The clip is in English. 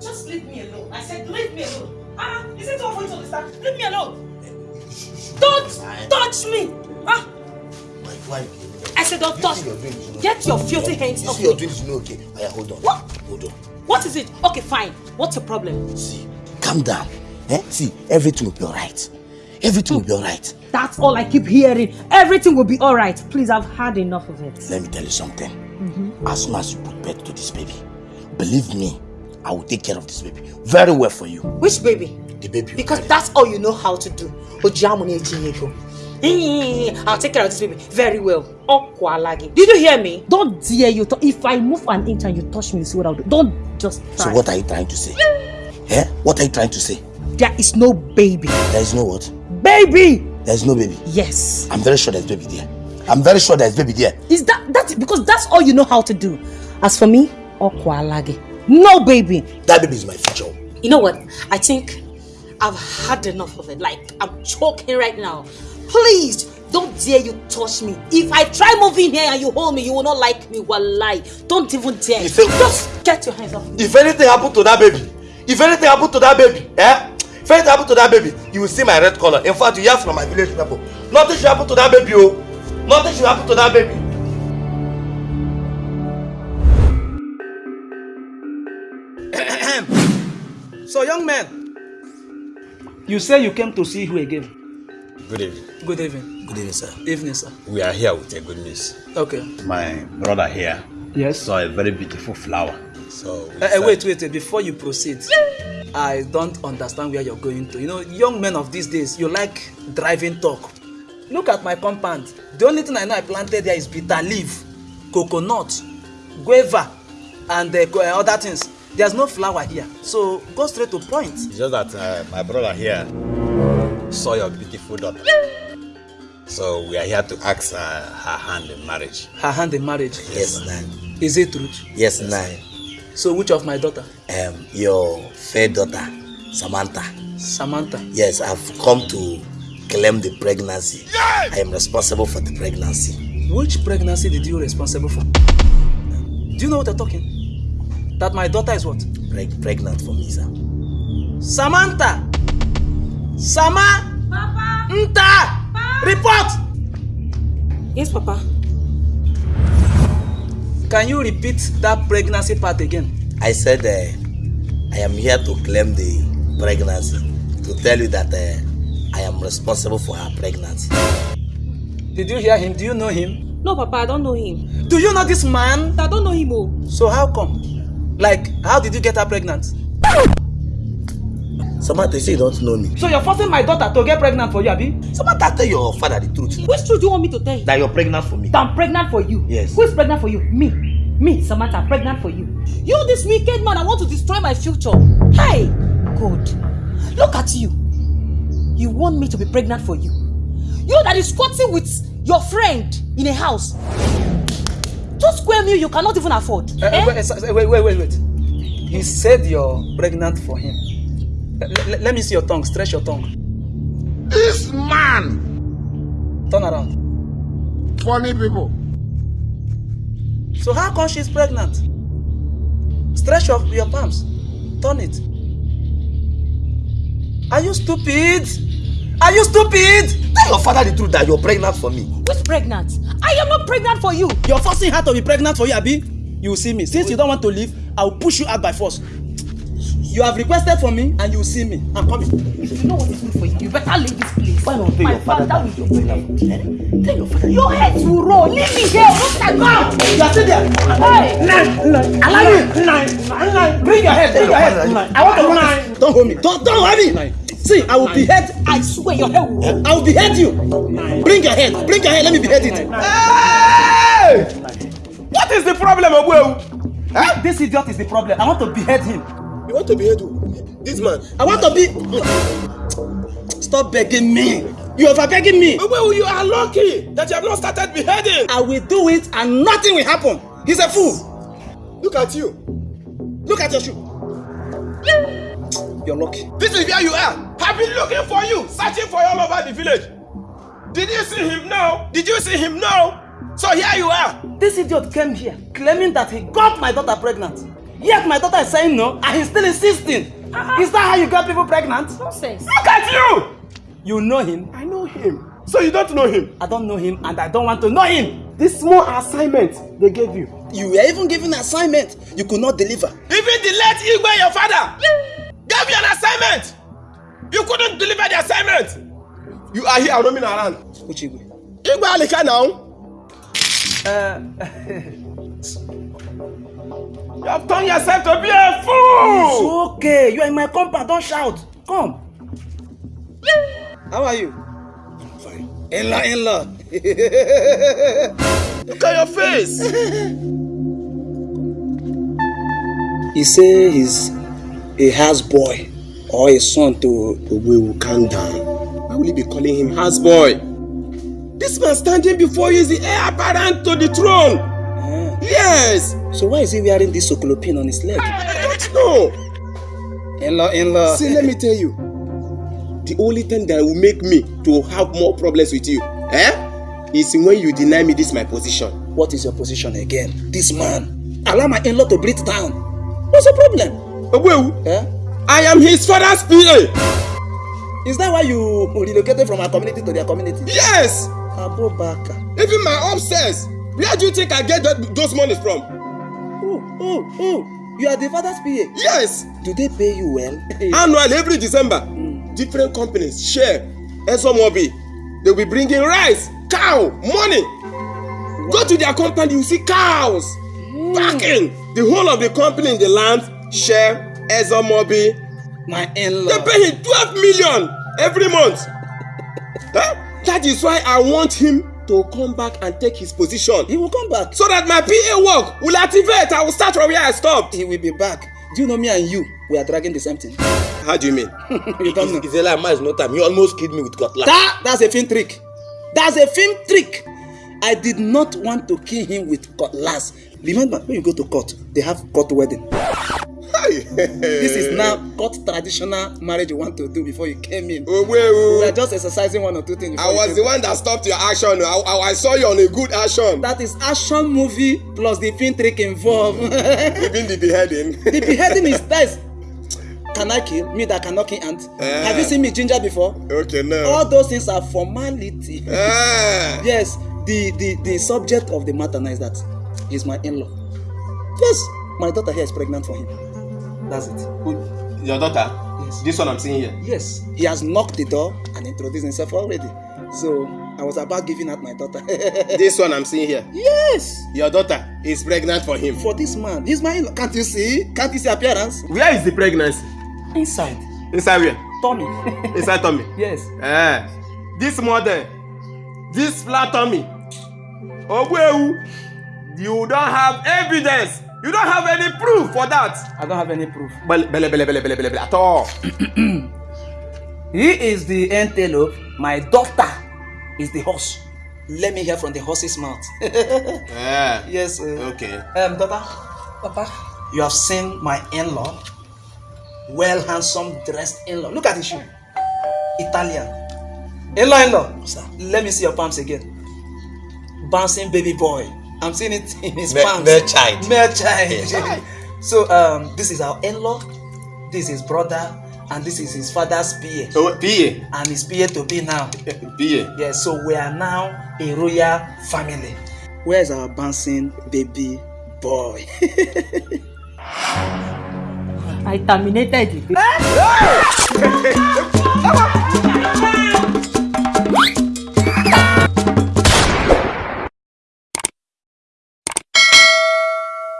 Just leave me alone. I said leave me alone. Ah, is it all for you to understand? Leave me alone. Don't touch me. Ah, My wife. I said don't touch You see you're doing this, you know. Get your filthy hands You off see you're doing this, you know, okay. Aya, hold on. What? Hold on. What is it? Okay, fine. What's your problem? See, calm down. Eh? See, everything will be alright. Everything will be alright. That's all I keep hearing. Everything will be alright. Please, I've had enough of it. Let me tell you something. As soon as you put birth to this baby, believe me, I will take care of this baby very well for you. Which baby? The baby. Because that's all you know how to do. I'll take care of this baby very well. Did you hear me? Don't dare you. If I move an inch and you touch me, you see what I'll do. Don't just try. So what are you trying to say? yeah? What are you trying to say? There is no baby. There is no what? Baby! There is no baby. Yes. I'm very sure there's baby there. I'm very sure there's baby there. Is that that because that's all you know how to do. As for me, Okwalagi. No baby. That baby is my future. You know what? I think I've had enough of it. Like I'm choking right now. Please don't dare you touch me. If I try moving here and you hold me, you will not like me. Wallahi. Don't even dare. If it- Just get your hands off me. If anything happen to that baby, if anything happen to that baby, eh? If anything happen to that baby, you will see my red color. In fact, you hear from my village people. Nothing should happen to that baby, oh. Nothing should happen to that baby. So, young man, you say you came to see who again? Good evening. Good evening. Good evening, sir. Evening, sir. We are here with a good news. Okay. My brother here Yes. saw a very beautiful flower. So we Uh, uh, wait, wait, wait. Before you proceed, I don't understand where you're going to. You know, young men of these days, you like driving talk. Look at my compound. The only thing I know I planted there is bitter leaf, coconut, guava, and uh, other things. There's no flower here. So go straight to point. It's just that uh, my brother here saw your beautiful daughter. So we are here to ask uh, her hand in marriage. Her hand in marriage. Yes, nine. Is it true? Yes, nine. So which of my daughter? Um, your fair daughter, Samantha. Samantha. Yes, I've come to claim the pregnancy. I am responsible for the pregnancy. Which pregnancy did you responsible for? Do you know what they're talking? That my daughter is what? Preg- pregnant for me, sir. Samantha! Sama! Papa! Nta! Report! Yes, Papa. Can you repeat that pregnancy part again? I said uh, I am here to claim the pregnancy. To tell you that uh, I am responsible for her pregnancy. Did you hear him? Do you know him? No, Papa, I don't know him. Do you know this man? I don't know him. Oh. So how come? Like, how did you get her pregnant? Samantha, you say you don't know me. So you're forcing my daughter to get pregnant for you, Abi? Samantha, tell your father the truth. Which truth do you want me to tell you? That you're pregnant for me. That I'm pregnant for you. Yes. Who is pregnant for you? Me. Me, Samantha, pregnant for you. You, this wicked man, I want to destroy my future. Hey, God, look at you. You want me to be pregnant for you? You that is squatting with your friend in a house. Two square meal you cannot even afford. Uh, eh? wait, uh, wait, wait, wait, wait. He said you're pregnant for him. L- let me see your tongue. Stretch your tongue. This man, Turn around. funny people. So how come she's pregnant? Stretch your, your palms. Turn it. Are you stupid? Are you stupid? Tell your father the truth that you're pregnant for me. Who's pregnant? I am not pregnant for you. You're forcing her to be pregnant for you, Abi. You will see me. Since you don't want to leave, I will push you out by force. You have requested for me and you will see me. I'm coming. If you know what is good for you, you better leave this place. Why not tell My your father father will for me? Eh? Tell your father. Your head will roll. Leave me here. Don't I go? You are still there. Hey. Allow me. Bring your head. Bring your head. I want to run. Don't hold me. Don't don't hold me. See, I will behead. I swear your head will. I will behead you. Bring your head. Bring your head. Let me behead it. Hey! What is the problem, Obu? Eh? This idiot is the problem. I want to behead him. You want to behead who? This man. I want to be. Stop begging me. You are begging me. Obu, you are lucky that you have not started beheading. I will do it and nothing will happen. He's a fool. Look at you. Look at your shoe. You're lucky. This is where you are. I've been looking for you, searching for you all over the village. Did you see him now? Did you see him now? So here you are. This idiot came here claiming that he got my daughter pregnant. Yet my daughter is saying no, and he's still insisting. Is that how you got people pregnant? Nonsense. Look at you! You know him. I know him. So you don't know him? I don't know him, and I don't want to know him. This small assignment they gave you. You were even given an assignment you could not deliver. Even the late Igwe, your father, gave you an assignment. You couldn't deliver the assignment. You are here roaming around. Uchigwe. Igwe Alika now. Uh, You have turned yourself to be a fool. it's okay. You are in my compound. Don't shout. Come. How are you? Fine. In-law, in-law. Look at your face. he say he's a house boy or a son to Ogwewu, calm down. Why will you be calling him house boy? This man standing before you is the heir apparent to the throne. Eh. Yes. So why is he wearing this sokolopin on his leg? I don't know. In-law, in-law. See, let me tell you. The only thing that will make me to have more problems with you, eh, is when you deny me this my position. What is your position again? This man. Allow my in-law to breathe down. What's the problem? Ogwewu, Eh? I am his father's PA. Is that why you relocated from our community to their community? Yes. Abubakar. Even my upstairs. Where do you think I get that, those monies from? Oh, oh, oh. You are the father's PA. Yes. Do they pay you well? Annually, every December, different companies share Esomobi. They will be bringing rice, cow, money. Go to their compound, you see cows packing. The whole of the company in the land share Esomobi. My They in-law. pay him 12 million every month. Huh? That is why I want him to come back and take his position. He will come back. So that my PA work will activate. I will start from where I stopped. He will be back. Do you know me and you? We are dragging the same thing. How do you mean? you don't know. It's a lie, man. It's no time. You almost killed me with cutlass. That, that's a film trick. That's a film trick. I did not want to kill him with cutlass. Remember, when you go to court, they have court wedding. This is now court traditional marriage you want to do before you came in. We Ogwewu. are just exercising one or two things. I was the one that stopped your action. I, I, I saw you on a good action. That is action movie plus the film trick involved. Even the beheading. the beheading is nice. Can I kill? Me that cannot kill ant. Eh. Have you seen me ginger before? okay, no. All those things are formality. Ah. yes the the the subject of the matter now is that he's my in-law yes my daughter here is pregnant for him that's it Your daughter? Yes. This one I'm seeing here. yes he has knocked the door and introduced himself already so i was about giving out my daughter This one I'm seeing here. yes Your daughter is pregnant for him. for this man he's my in-law can't you see can't you see appearance Where is the pregnancy? inside Inside where? tummy Inside tummy. yes Eh. This mother, this flat tummy. Ogwewu, you don't have evidence. You don't have any proof for that. i don't have any proof Bele, bele, bele, bele, bele, bele, at all. he is the antelope my daughter is the horse let me hear from the horse's mouth Eh. yes uh, Okay. Um, daughter, Papa, you have seen my in-law, well handsome dressed in-law. Look at his shoe, Italian. In-law, in-law. Let me see your palms again. Bouncing baby boy. I'm seeing it in his Me- palms. male child. Male child. so um, this is our in-law. This is his brother, and this is his father's PA, So, PA. and his PA to be now. PA. Yes, so we are now a royal family. Where is our bouncing baby boy? I terminated it.